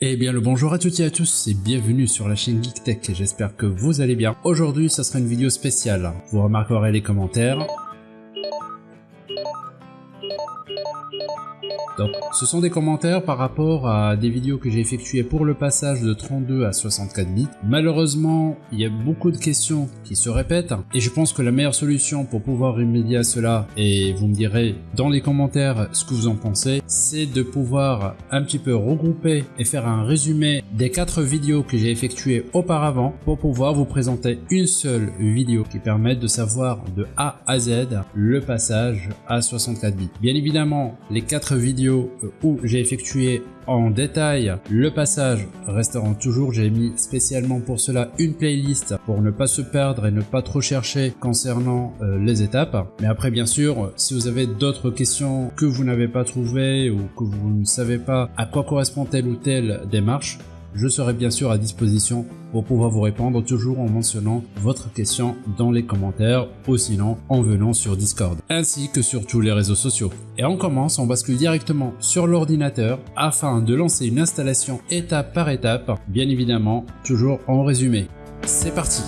Eh bien le bonjour à toutes et à tous et bienvenue sur la chaîne GeekTech, j'espère que vous allez bien. Aujourd'hui ça sera une vidéo spéciale, vous remarquerez les commentaires, Donc, ce sont des commentaires par rapport à des vidéos que j'ai effectuées pour le passage de 32 à 64 bits. Malheureusement, il y a beaucoup de questions qui se répètent et je pense que la meilleure solution pour pouvoir remédier à cela, et vous me direz dans les commentaires ce que vous en pensez, c'est de pouvoir un petit peu regrouper et faire un résumé des quatre vidéos que j'ai effectuées auparavant pour pouvoir vous présenter une seule vidéo qui permette de savoir de A à Z le passage à 64 bits. Bien évidemment, les quatre vidéos où j'ai effectué en détail le passage resteront toujours. J'ai mis spécialement pour cela une playlist pour ne pas se perdre et ne pas trop chercher concernant euh, les étapes. Mais après, bien sûr, si vous avez d'autres questions que vous n'avez pas trouvées ou que vous ne savez pas à quoi correspond telle ou telle démarche, je serai bien sûr à disposition pour pouvoir vous répondre toujours en mentionnant votre question dans les commentaires ou sinon en venant sur Discord ainsi que sur tous les réseaux sociaux. Et on commence, on bascule directement sur l'ordinateur afin de lancer une installation étape par étape, bien évidemment toujours en résumé. C'est parti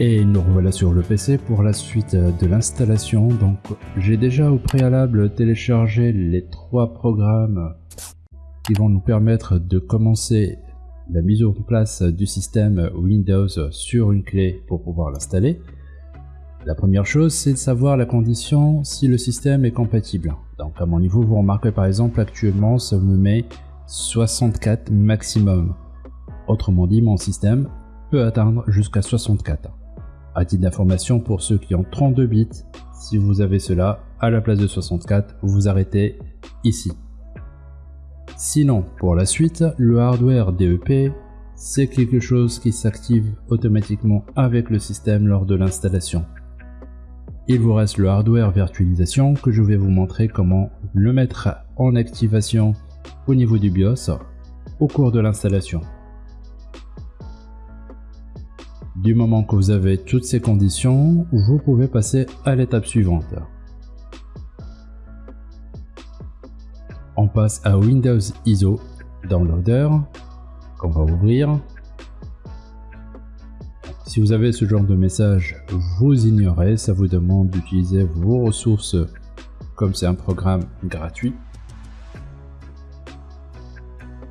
Et nous revoilà sur le PC pour la suite de l'installation. Donc j'ai déjà au préalable téléchargé les trois programmes qui vont nous permettre de commencer la mise en place du système Windows sur une clé pour pouvoir l'installer. La première chose, c'est de savoir la condition si le système est compatible. Donc à mon niveau, vous remarquez par exemple actuellement, ça me met 64 maximum. Autrement dit, mon système peut atteindre jusqu'à 64. À titre d'information pour ceux qui ont 32 bits, si vous avez cela à la place de 64, vous arrêtez ici. Sinon, pour la suite, le hardware DEP, c'est quelque chose qui s'active automatiquement avec le système lors de l'installation. Il vous reste le hardware virtualisation que je vais vous montrer comment le mettre en activation au niveau du BIOS au cours de l'installation. Du moment que vous avez toutes ces conditions, vous pouvez passer à l'étape suivante. On passe à Windows ISO Downloader qu'on va ouvrir. Si vous avez ce genre de message, vous ignorez, ça vous demande d'utiliser vos ressources comme c'est un programme gratuit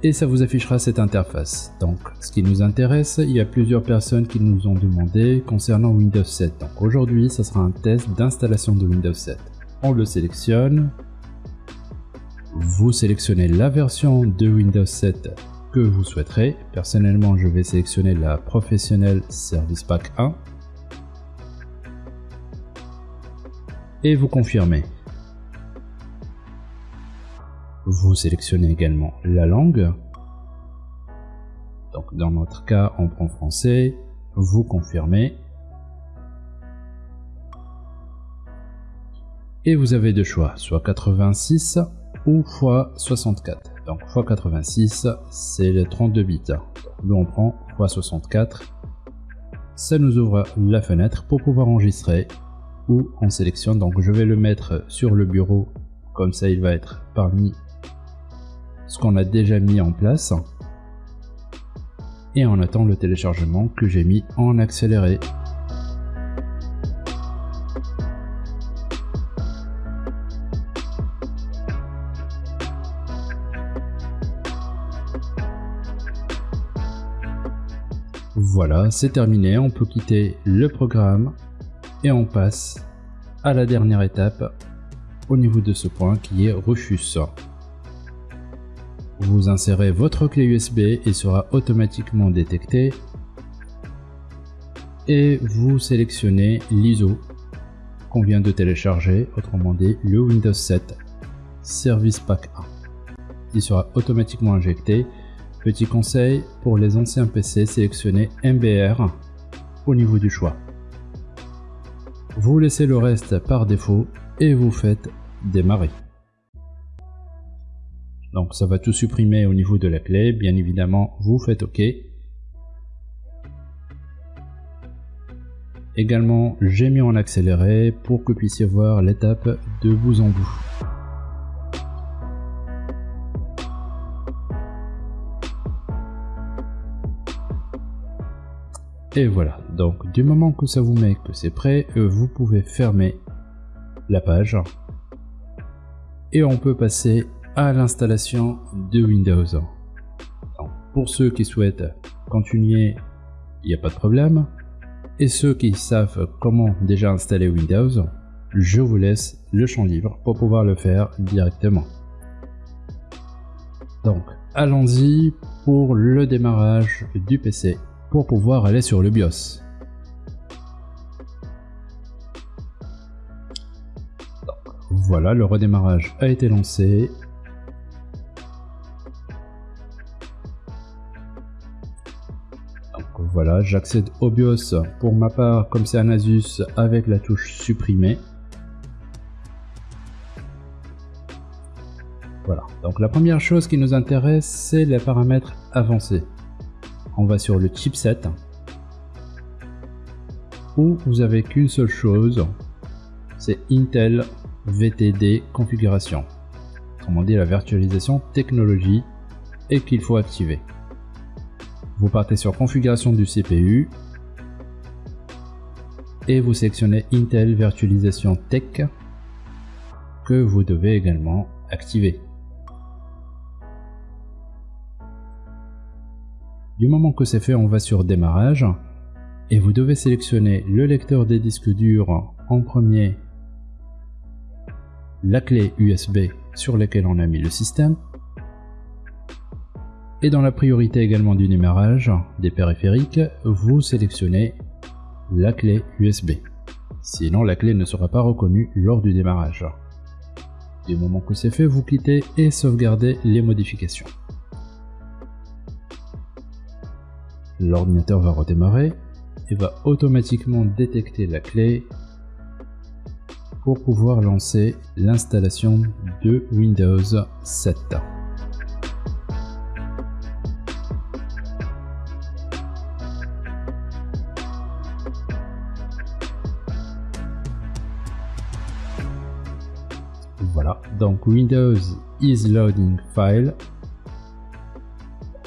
et ça vous affichera cette interface. Donc ce qui nous intéresse, il y a plusieurs personnes qui nous ont demandé concernant Windows 7. Donc aujourd'hui, ça sera un test d'installation de Windows 7. On le sélectionne. Vous sélectionnez la version de Windows 7 que vous souhaiterez. Personnellement, je vais sélectionner la Professional Service Pack 1. Et vous confirmez. Vous sélectionnez également la langue. Donc dans notre cas, on prend français. Vous confirmez. Et vous avez deux choix, soit 86 ou x64. Donc x86, c'est les 32 bits. Nous on prend x64. Ça nous ouvre la fenêtre pour pouvoir enregistrer ou on sélectionne. Donc je vais le mettre sur le bureau, comme ça il va être parmi ce qu'on a déjà mis en place et on attend le téléchargement que j'ai mis en accéléré. Voilà, c'est terminé, on peut quitter le programme et on passe à la dernière étape au niveau de ce point qui est Rufus. Vous insérez votre clé USB et sera automatiquement détecté. Et vous sélectionnez l'ISO qu'on vient de télécharger, autrement dit le Windows 7 Service Pack 1. Il sera automatiquement injecté. Petit conseil, pour les anciens PC, sélectionnez MBR au niveau du choix. Vous laissez le reste par défaut et vous faites démarrer. Donc ça va tout supprimer au niveau de la clé. Bien évidemment, vous faites OK. Également, j'ai mis en accéléré pour que vous puissiez voir l'étape de bout en bout. Et voilà, donc du moment que ça vous met que c'est prêt, euh, vous pouvez fermer la page. Et on peut passer à l'installation de Windows. pour ceux qui souhaitent continuer, il n'y a pas de problème. Et ceux qui savent comment déjà installer Windows, je vous laisse le champ libre pour pouvoir le faire directement. Donc, allons-y pour le démarrage du PC pour pouvoir aller sur le BIOS. voilà, le redémarrage a été lancé. J'accède au BIOS pour ma part, comme c'est un Asus, avec la touche supprimer. Voilà, donc la première chose qui nous intéresse, c'est les paramètres avancés on va sur le chipset où vous avez qu'une seule chose, c'est Intel VTD configuration. Autrement dit la virtualisation technologie et qu'il faut activer. Vous partez sur configuration du CPU et vous sélectionnez Intel virtualisation tech que vous devez également activer. Du moment que c'est fait, on va sur démarrage et vous devez sélectionner le lecteur des disques durs en premier, la clé USB sur laquelle on a mis le système et dans la priorité également du démarrage des périphériques, vous sélectionnez la clé USB. Sinon, la clé ne sera pas reconnue lors du démarrage. Du moment que c'est fait, vous quittez et sauvegardez les modifications. l'ordinateur va redémarrer et va automatiquement détecter la clé pour pouvoir lancer l'installation de Windows 7. Voilà, donc Windows is loading file.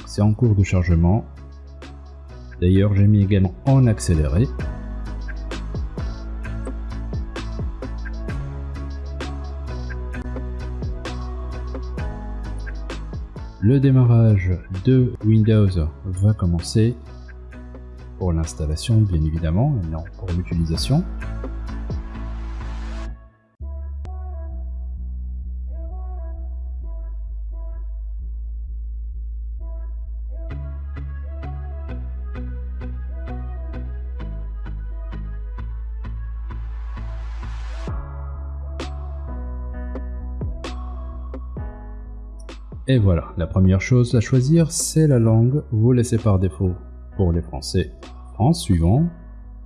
C'est en cours de chargement. D'ailleurs, j'ai mis également en accéléré. Le démarrage de Windows va commencer pour l'installation bien évidemment et non pour l'utilisation. Et voilà, la première chose à choisir, c'est la langue. Vous laissez par défaut pour les Français en suivant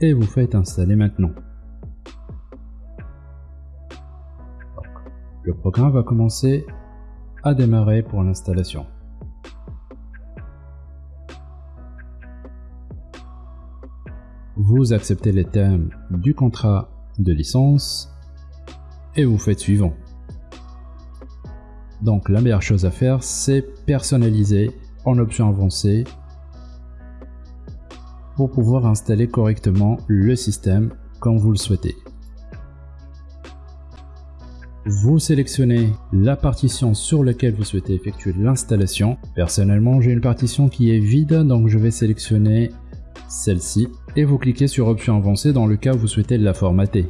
et vous faites installer maintenant. le programme va commencer à démarrer pour l'installation. Vous acceptez les thèmes du contrat de licence et vous faites suivant. Donc la meilleure chose à faire, c'est personnaliser en option avancée pour pouvoir installer correctement le système comme vous le souhaitez. Vous sélectionnez la partition sur laquelle vous souhaitez effectuer l'installation. Personnellement, j'ai une partition qui est vide, donc je vais sélectionner celle-ci et vous cliquez sur option avancée dans le cas où vous souhaitez la formater.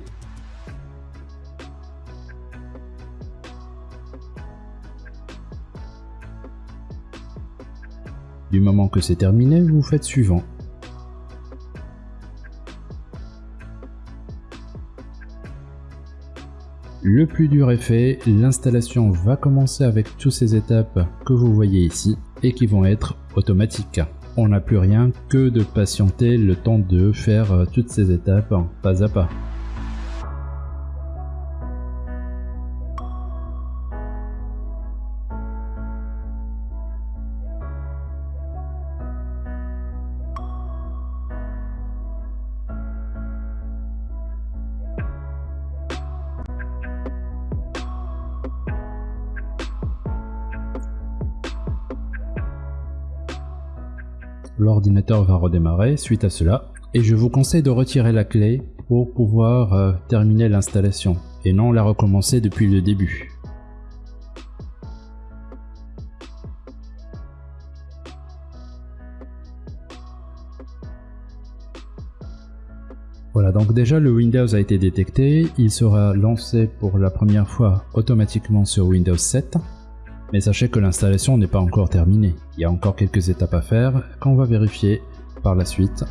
Du moment que c'est terminé, vous faites suivant. Le plus dur est fait, l'installation va commencer avec toutes ces étapes que vous voyez ici et qui vont être automatiques. On n'a plus rien que de patienter le temps de faire toutes ces étapes pas à pas. L'ordinateur va redémarrer suite à cela. Et je vous conseille de retirer la clé pour pouvoir euh, terminer l'installation et non la recommencer depuis le début. Voilà, donc déjà le Windows a été détecté, il sera lancé pour la première fois automatiquement sur Windows 7. Mais sachez que l'installation n'est pas encore terminée, il y a encore quelques étapes à faire qu'on va vérifier par la suite.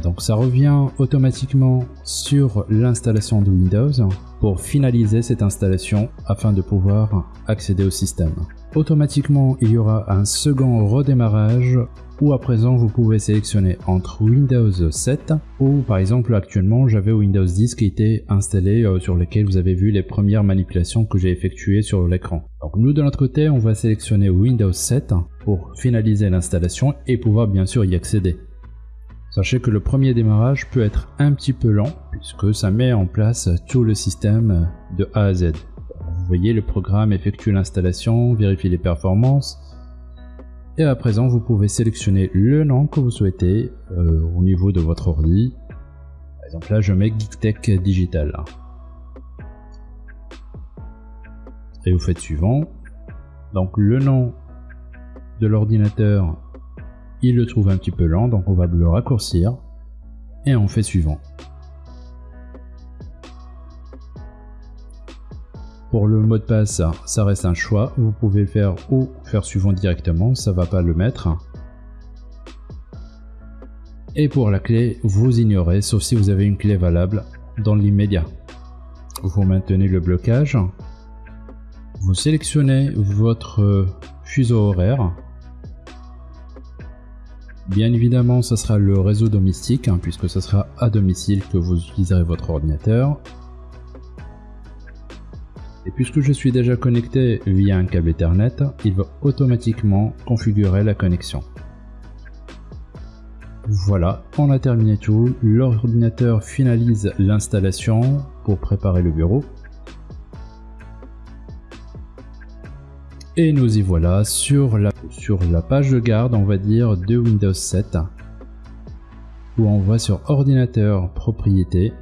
Donc ça revient automatiquement sur l'installation de Windows pour finaliser cette installation afin de pouvoir accéder au système. Automatiquement, il y aura un second redémarrage où à présent vous pouvez sélectionner entre Windows 7 ou par exemple actuellement j'avais Windows 10 qui était installé euh, sur lequel vous avez vu les premières manipulations que j'ai effectuées sur l'écran. Donc nous de notre côté on va sélectionner Windows 7 pour finaliser l'installation et pouvoir bien sûr y accéder. Sachez que le premier démarrage peut être un petit peu lent puisque ça met en place tout le système de A à Z. Vous voyez le programme effectue l'installation, vérifie les performances et à présent vous pouvez sélectionner le nom que vous souhaitez euh, au niveau de votre ordi. Par exemple là je mets GeekTech Digital. Et vous faites suivant. Donc le nom de l'ordinateur il le trouve un petit peu lent, donc on va le raccourcir et on fait suivant. Pour le mot de passe, ça reste un choix. Vous pouvez le faire ou faire suivant directement, ça va pas le mettre. Et pour la clé, vous ignorez, sauf si vous avez une clé valable dans l'immédiat. Vous maintenez le blocage. Vous sélectionnez votre fuseau horaire Bien évidemment, ce sera le réseau domestique, hein, puisque ce sera à domicile que vous utiliserez votre ordinateur. Et puisque je suis déjà connecté via un câble Ethernet, il va automatiquement configurer la connexion. Voilà, on a terminé tout. L'ordinateur finalise l'installation pour préparer le bureau. Et nous y voilà sur la, sur la page de garde, on va dire, de Windows 7, où on va sur ordinateur propriété.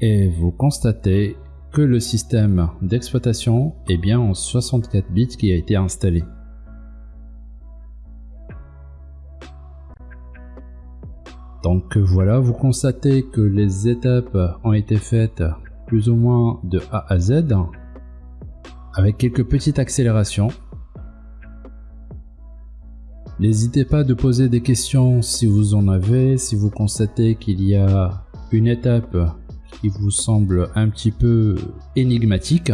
Et vous constatez que le système d'exploitation est bien en 64 bits qui a été installé. Donc voilà, vous constatez que les étapes ont été faites plus ou moins de A à Z avec quelques petites accélérations. N'hésitez pas de poser des questions si vous en avez, si vous constatez qu'il y a une étape qui vous semble un petit peu énigmatique.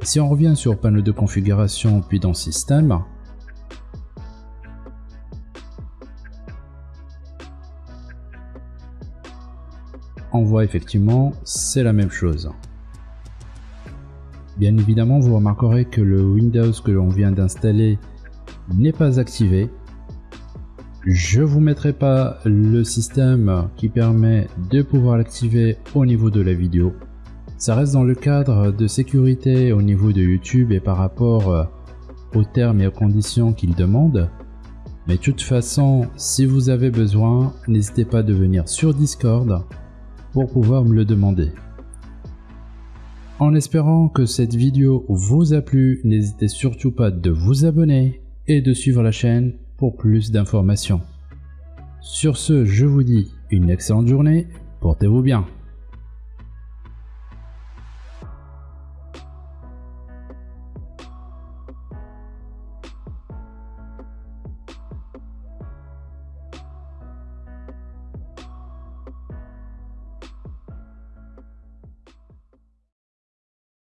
Si on revient sur panneau de configuration puis dans système, voit effectivement c'est la même chose. Bien évidemment, vous remarquerez que le Windows que l'on vient d'installer n'est pas activé. Je vous mettrai pas le système qui permet de pouvoir l'activer au niveau de la vidéo. Ça reste dans le cadre de sécurité au niveau de YouTube et par rapport euh, aux termes et aux conditions qu'il demande. Mais de toute façon, si vous avez besoin, n'hésitez pas de venir sur Discord pour pouvoir me le demander. En espérant que cette vidéo vous a plu, n'hésitez surtout pas de vous abonner et de suivre la chaîne pour plus d'informations. Sur ce, je vous dis une excellente journée, portez-vous bien.